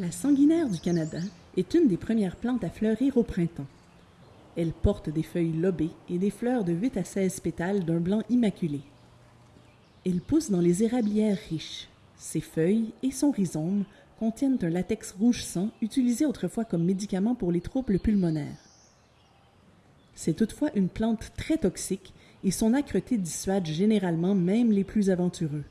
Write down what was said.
La sanguinaire du Canada est une des premières plantes à fleurir au printemps. Elle porte des feuilles lobées et des fleurs de 8 à 16 pétales d'un blanc immaculé. Elle pousse dans les érablières riches. Ses feuilles et son rhizome contiennent un latex rouge sang utilisé autrefois comme médicament pour les troubles pulmonaires. C'est toutefois une plante très toxique et son âcreté dissuade généralement même les plus aventureux.